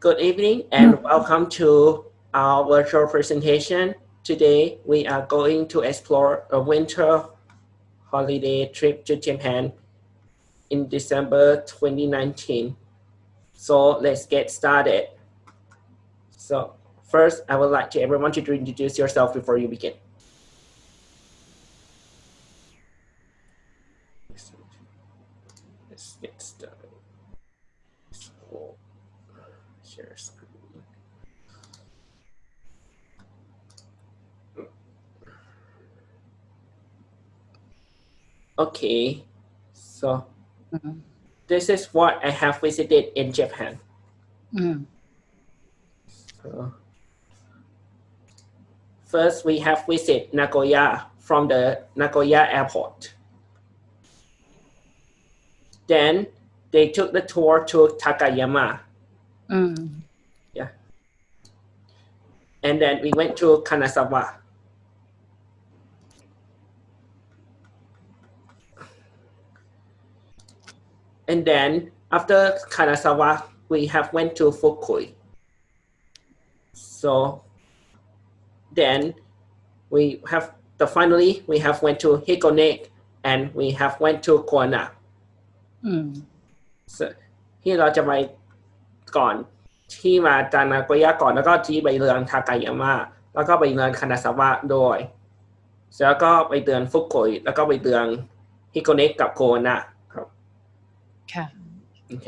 Good evening and welcome to our virtual presentation. Today we are going to explore a winter holiday trip to Japan in December 2019. So let's get started. So first, I would like to everyone to introduce yourself before you begin. Let's get started. So, share screen. Okay, so mm -hmm. this is what I have visited in Japan. Mm. So, first, we have visited Nagoya from the Nagoya airport. Then they took the tour to Takayama. Mm. Yeah. And then we went to Kanazawa. And then after Kanazawa, we have went to Fukui. So then we have the finally we have went to Hikone and we have went to Koana. ที่เราจะไป ก่อนที่มาจานาโกย่าก่อนแล้วก็ที่ไปเรือนทากายาม่าแล้วก็ไปเรือนคานาซาวะโดยแล้วก็ไปเตือนฟุกุยแล้วก็ไปเตือนฮิโกเนะกับโคนะครับค่ะโอเค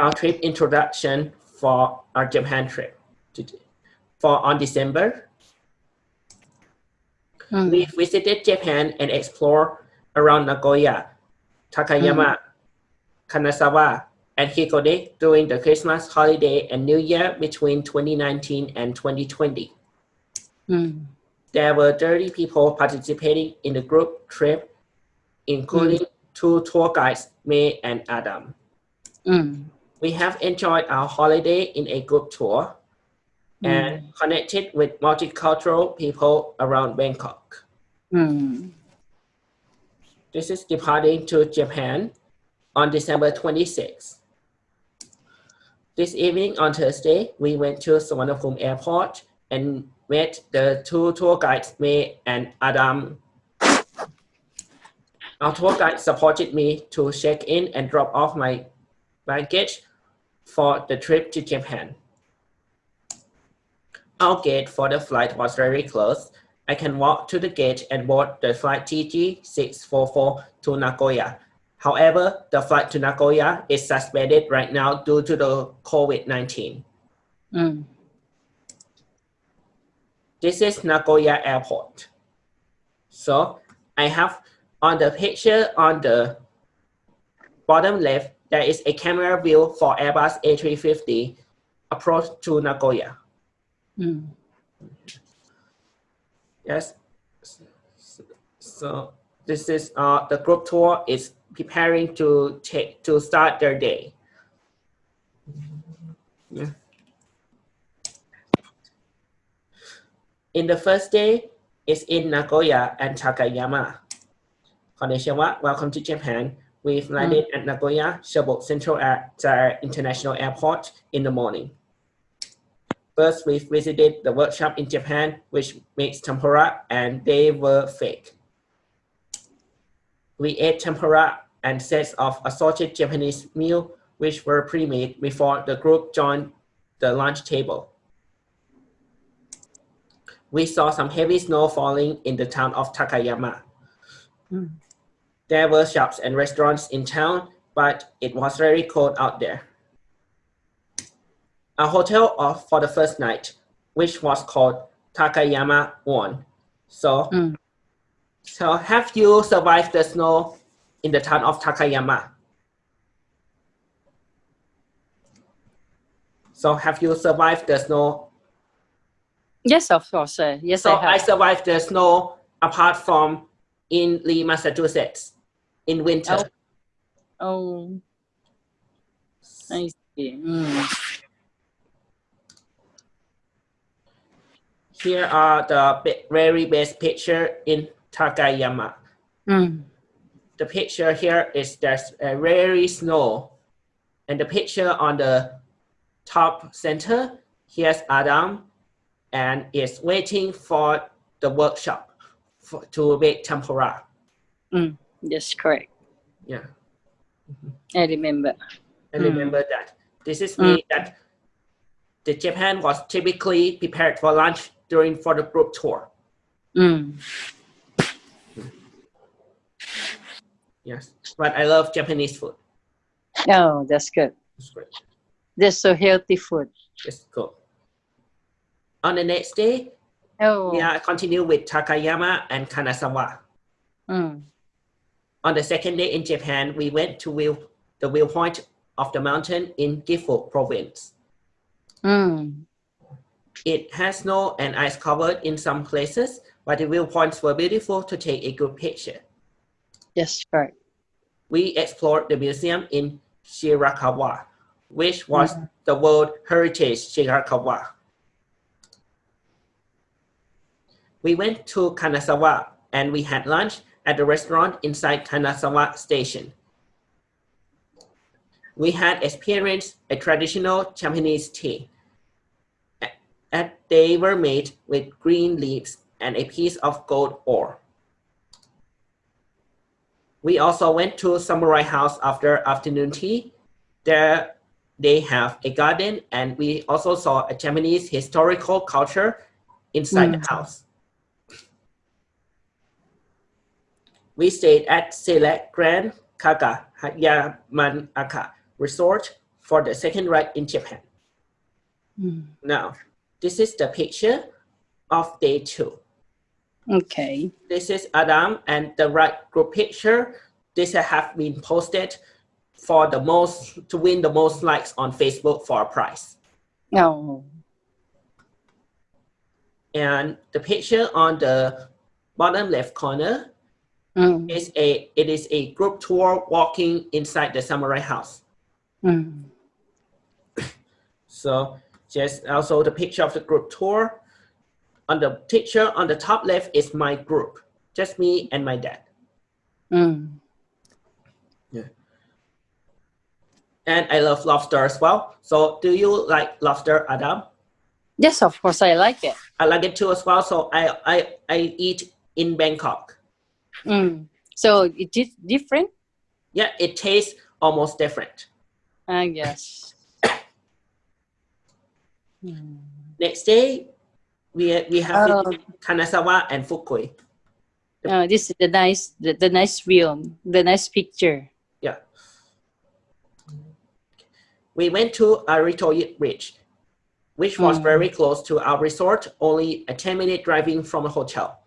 Our trip introduction for our Japan trip for on December we visited Japan and explored around Nagoya Takayama, mm. Kanazawa, and Hikone during the Christmas holiday and New Year between 2019 and 2020. Mm. There were 30 people participating in the group trip, including mm. two tour guides, May and Adam. Mm. We have enjoyed our holiday in a group tour mm. and connected with multicultural people around Bangkok. Mm. This is departing to Japan on December 26. This evening on Thursday, we went to Suvarnabhumi Airport and met the two tour guides, May and Adam. Our tour guide supported me to check in and drop off my baggage for the trip to Japan. Our gate for the flight was very close I can walk to the gate and board the flight TG644 to Nagoya. However, the flight to Nagoya is suspended right now due to the COVID-19. Mm. This is Nagoya Airport. So I have on the picture on the bottom left, there is a camera view for Airbus A350 approach to Nagoya. Mm. Yes. So this is uh, the group tour is preparing to take to start their day. Yeah. In the first day is in Nagoya and Takayama. Konnichiwa, welcome to Japan. We've landed mm. at Nagoya Shibuya Central Air International Airport in the morning. First, we visited the workshop in Japan, which makes tempura, and they were fake. We ate tempura and sets of assorted Japanese meal, which were pre-made before the group joined the lunch table. We saw some heavy snow falling in the town of Takayama. Mm. There were shops and restaurants in town, but it was very cold out there a hotel of, for the first night, which was called Takayama One. So, mm. so have you survived the snow in the town of Takayama? So have you survived the snow? Yes, of course. Uh, yes, so I, I survived the snow apart from in Lee, Massachusetts in winter. Oh, oh. I see. Mm. Here are the very best picture in Takayama. Mm. The picture here is there's a very snow. And the picture on the top center, here's Adam and is waiting for the workshop for, to make tempura. Mm, yes, correct. Yeah, I remember. I Mm. remember that. This is me that the Japan was typically prepared for lunch during for the group tour. Mm. Yes, but I love Japanese food. Oh, that's good. It's great. That's so healthy food. It's cool. On the next day, Oh. we are continue with Takayama and Kanazawa. Mm. On the second day in Japan, we went to view the viewpoint of the mountain in Gifu province. Mm. It has snow and ice covered in some places, but the viewpoints were beautiful to take a good picture. Yes, correct. We explored the museum in Shirakawa, which was mm-hmm. the World Heritage Shirakawa. We went to Kanazawa and we had lunch at the restaurant inside Kanazawa Station. We had experienced a traditional Japanese tea. And they were made with green leaves and a piece of gold ore. We also went to Samurai House after afternoon tea. There they have a garden and we also saw a Japanese historical culture inside the house. We stayed at Select Grand Kaga Yamanaka Resort for the second ride in Japan. Mm. Now, this is the picture of day two. Okay. This is Adam and the right group picture. This have been posted for the most to win the most likes on Facebook for a prize. Oh. And the picture on the bottom left corner Mm. is a it is a group tour walking inside the samurai house. Mm. So just also the picture of the group tour. On the picture on the top left is my group, just me and my dad. Mm. And I love lobster as well. So do you like lobster, Adam? Yes, of course, I like it. I like it too as well. So I I, I eat in Bangkok. Mm. So it is different, Yeah, it tastes almost different. I guess. Next day, we we have Oh. Kanazawa and Fukui. Oh, this is the nice, the, the nice film, the nice picture. Yeah. We went to Aritoyi Ridge, which was Mm. very close to our resort, only a 10 minute driving from a hotel.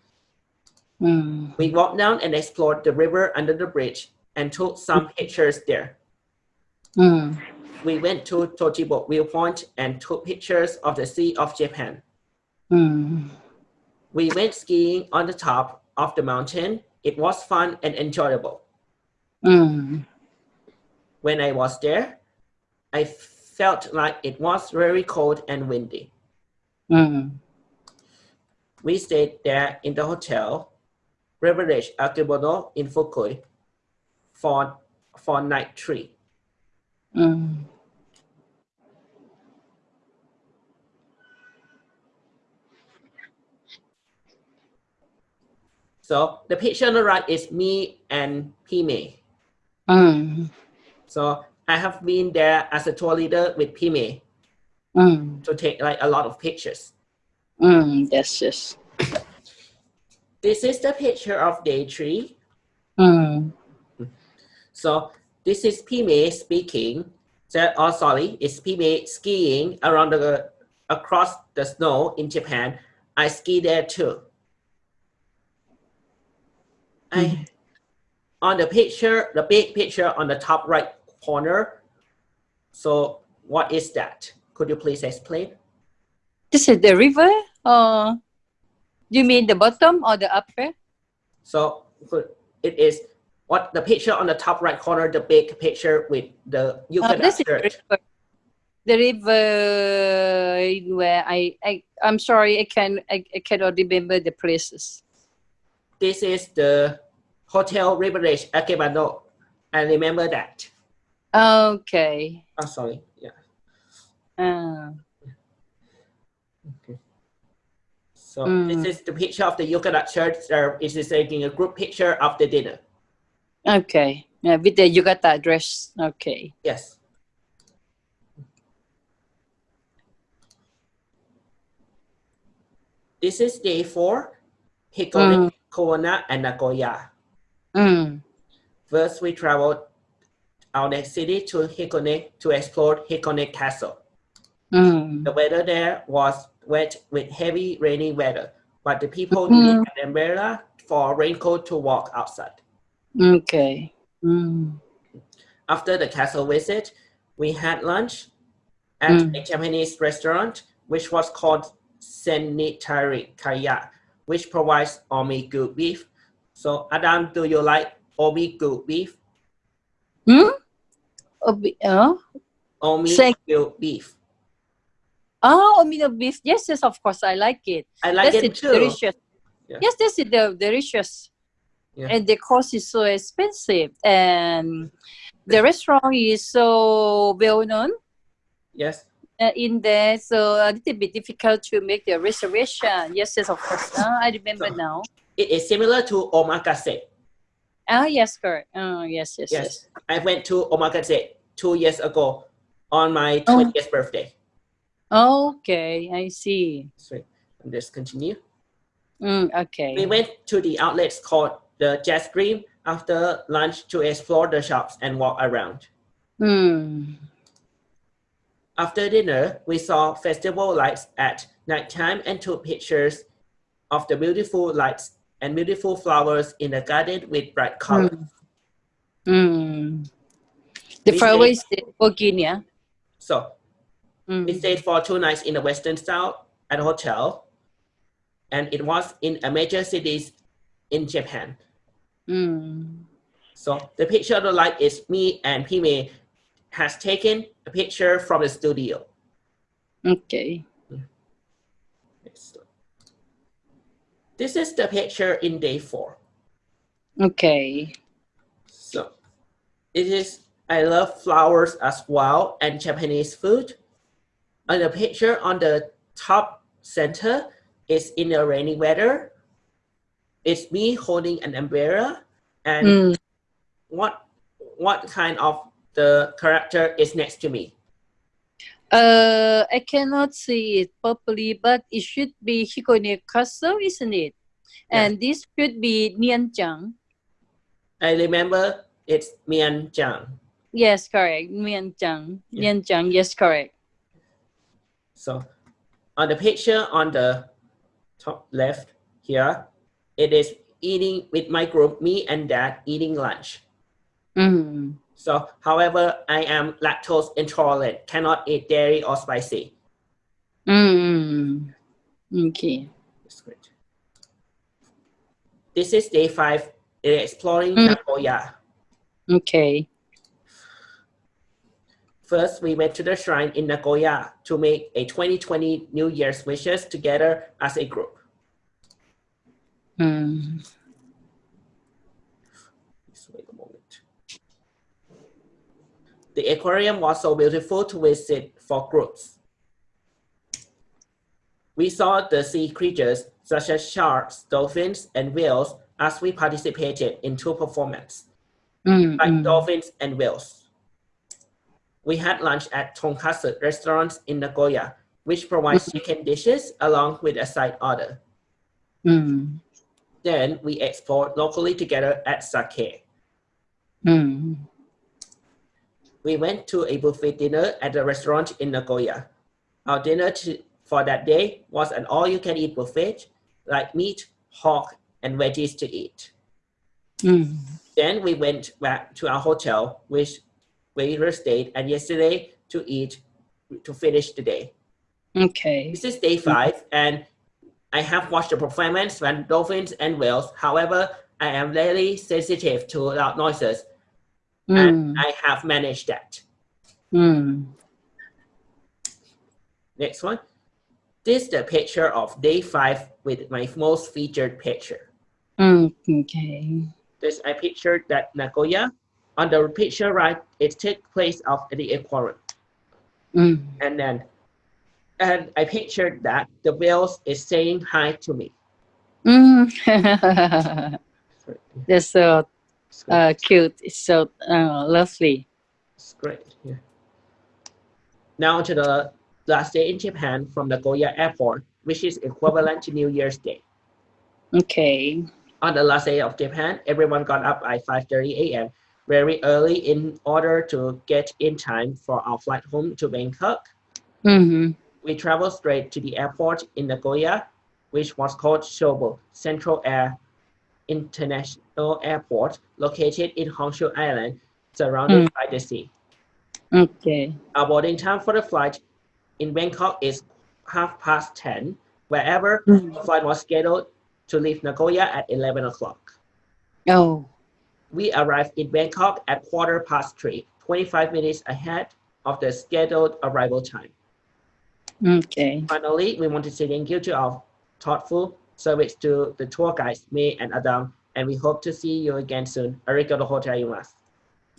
Mm. We walked down and explored the river under the bridge and took some pictures there. Mm. We went to Tojinbo viewpoint and took pictures of the Sea of Japan. Mm. We went skiing on the top of the mountain. It was fun and enjoyable. Mm. When I was there, I felt like it was very cold and windy. Mm. We stayed there in the hotel, Riverage Akebono in Fukui, for, for night three. Mm. So the picture on the right is me and Pime. Mm. So I have been there as a tour leader with Pime Mm. to take like a lot of pictures. Mm. Yes, yes. This is the picture of day three. Mm. So this is Pime speaking. So, oh, sorry, it's Pime skiing around the across the snow in Japan. I ski there too. I mm-hmm. on the picture, the big picture on the top right corner. So what is that? Could you please explain? This is the river, or you mean the bottom or the upper? So it is what the picture on the top right corner, the big picture with the Oh, uh, yukata this is the river. The river where I, I I'm sorry, I can I, I cannot remember the places. This is the Hotel Riverage Akebono. I remember that. Okay. Oh, sorry. Yeah. Uh, So Mm. this is the picture of the Yucatan church. Uh, it is taking a group picture of the dinner. okay. Yeah, with the yukata dress. Okay. Yes. This is day four, Hikone, Kona, and Nagoya. Mm. First, we traveled out the city to Hikone to explore Hikone Castle. Mm. The weather there was wet with heavy rainy weather, but the people Mhm. needed an umbrella for a raincoat to walk outside. Okay. Mm. After the castle visit, we had lunch at Mm. a Japanese restaurant, which was called Senitari Kaya, which provides Omigyu beef. So, Adam, do you like Omigyu beef? Hmm? Obi- oh, Say- beef. oh, omino beef. Yes, yes, of course. I like it. I like that's it it, too. delicious. Yeah. Yes, that's it, the delicious. Yeah. And the cost is so expensive. And the restaurant is so well known Yes. Uh, in there. So a little bit difficult to make the reservation. Yes, yes, of course. Uh, I remember So- now. It is similar to omakase. Ah, yes, correct. Oh, yes, yes, yes. Yes. I went to omakase two years ago on my Oh. 20th birthday. Okay, I see. So, let's continue. Mm, okay. We went to the outlets called the Jazz Dream after lunch to explore the shops and walk around. Mm. After dinner, we saw festival lights at nighttime and took pictures of the beautiful lights and beautiful flowers in the garden with bright colors. Mm. The We flower stayed- is the Virginia. So we Mm. stayed for two nights in the Western style at a hotel, and it was in a major cities in Japan. Mm. So the picture of the light is me and Pime has taken a picture from the studio. Okay. This is the picture in day four. Okay. So it is, I love flowers as well and Japanese food. And the picture on the top center is in the rainy weather. It's me holding an umbrella and Mm. what what kind of the character is next to me? Uh, I cannot see it properly, but it should be Hikone Castle, isn't it? And this should be Nianjiang. I remember it's Mian Jiang. Yes, correct. Nianjiang. Yeah. Nianjiang. Yes, correct. So on the picture on the top left here, it is eating with my group, me and dad eating lunch. Mm. So however, I am lactose intolerant, cannot eat dairy or spicy. Mm. Okay. That's great. This is day five, exploring Mm. Nagoya. Okay. First, we went to the shrine in Nagoya to make a 2020 New Year's wishes together as a group. Mm. Just wait a moment. The aquarium was so beautiful to visit for groups. We saw the sea creatures such as sharks, dolphins, and whales as we participated in two performances, Mm. like mm. dolphins and whales. We had lunch at tonkatsu restaurants in Nagoya, which provides chicken dishes along with a side order. Mm. Then we explored locally together at Sakae. We went to a buffet dinner at a restaurant in Nagoya. Our dinner to, for that day was an all-you-can-eat buffet, like meat, pork, and veggies to eat. Mm. Then we went back to our hotel, which we stayed and yesterday to eat to finish the day. Okay. This is day five, and I have watched the performance when dolphins and whales. However, I am very sensitive to loud noises, Mm. and I have managed that. Mm. Next one. This is the picture of day five with my most featured picture. Mm. Okay. this I pictured that Nagoya. On the picture right, it takes place of the aquarium. Mm. And then, and I pictured that the whales is saying hi to me. Mm. That's so It's uh, cute. It's so uh, lovely. It's great. Yeah. Now to the last day in Japan from Nagoya Airport, which is equivalent to New Year's Day. Okay. On the last day of Japan, everyone got up at 5:30 a.m. very early in order to get in time for our flight home to Bangkok. Mm-hmm. We traveled straight to the airport in Nagoya, which was called Chubu Central Air International Airport, located in Honshu Island, surrounded by the sea. Okay. Our boarding time for the flight in Bangkok is half past 10, wherever Mm. the flight was scheduled to leave Nagoya at 11 o'clock. Oh. We arrived in Bangkok at quarter past 3, 25 minutes ahead of the scheduled arrival time. Okay. Finally, we want to say thank you to our thoughtful Service to the tour guides, me and Adam, and we hope to see you again soon. Arigato gozaimasu.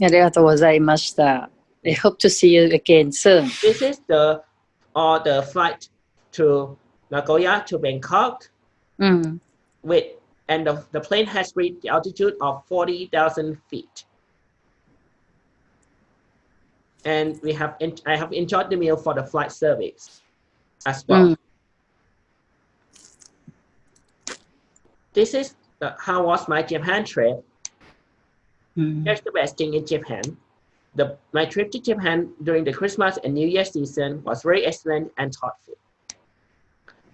Arigato gozaimashita. We hope to see you again soon. This is the or the flight to Nagoya to Bangkok. Mm. With and the, the plane has reached the altitude of forty thousand feet. And we have I have enjoyed the meal for the flight service as well. Mm. This is the, how was my Japan trip. Mm-hmm. うん。Here's the best thing in Japan. The, my trip to Japan during the Christmas and New Year season was very excellent and thoughtful.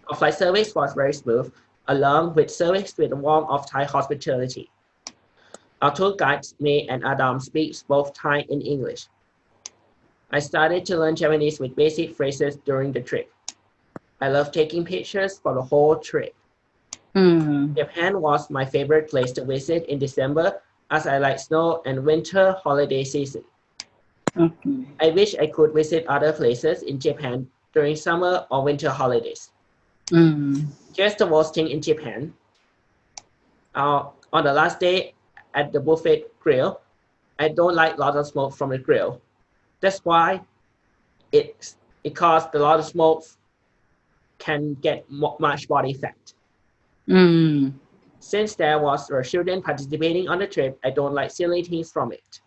Our flight service was very smooth, along with service with the warmth of Thai hospitality. Our tour guides, May and Adam, speaks both Thai and English. I started to learn Japanese with basic phrases during the trip. I love taking pictures for the whole trip. Mm. Japan was my favorite place to visit in December as I like snow and winter holiday season. Okay. I wish I could visit other places in Japan during summer or winter holidays. Mm. Just thing in Japan. Uh, on the last day at the buffet grill, I don't like a lot of smoke from the grill. That's why it, it caused a lot of smoke can get much body fat. うん。Since there was a children participating on the trip, I don't like silly things from it.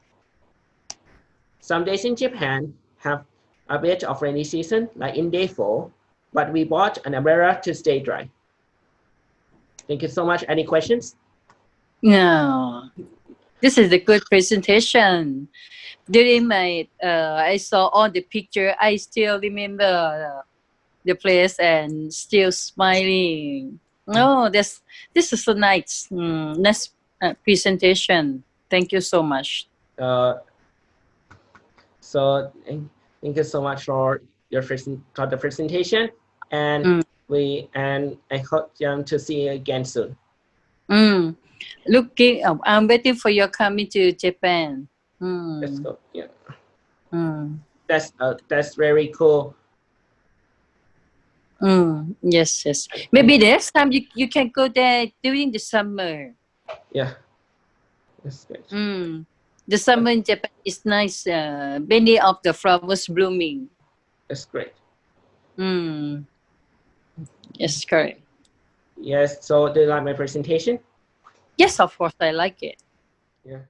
Some days in Japan have a bit of rainy season, like in day four, but we bought an umbrella to stay dry. Thank you so much. Any questions? No. This is a good presentation. During my, uh, I saw all the picture. I still remember the place and still smiling. Oh, this this is so nice. Mm, nice uh, presentation. Thank you so much. Uh, so thank, thank you so much for your present, for the presentation, and Mm. we and I hope um, to see you again soon. Mm. Looking, oh, I'm waiting for your coming to Japan. Mm. Let's go. Yeah, Mm. that's uh, that's very cool. Mm. Yes, yes. Maybe next time you, you can go there during the summer. Yeah, that's good. Mm. The summer in Japan is nice. Uh, many of the flowers blooming. That's great. Mm. Yes, correct. Yes. So do you like my presentation? Yes, of course, I like it. Yeah.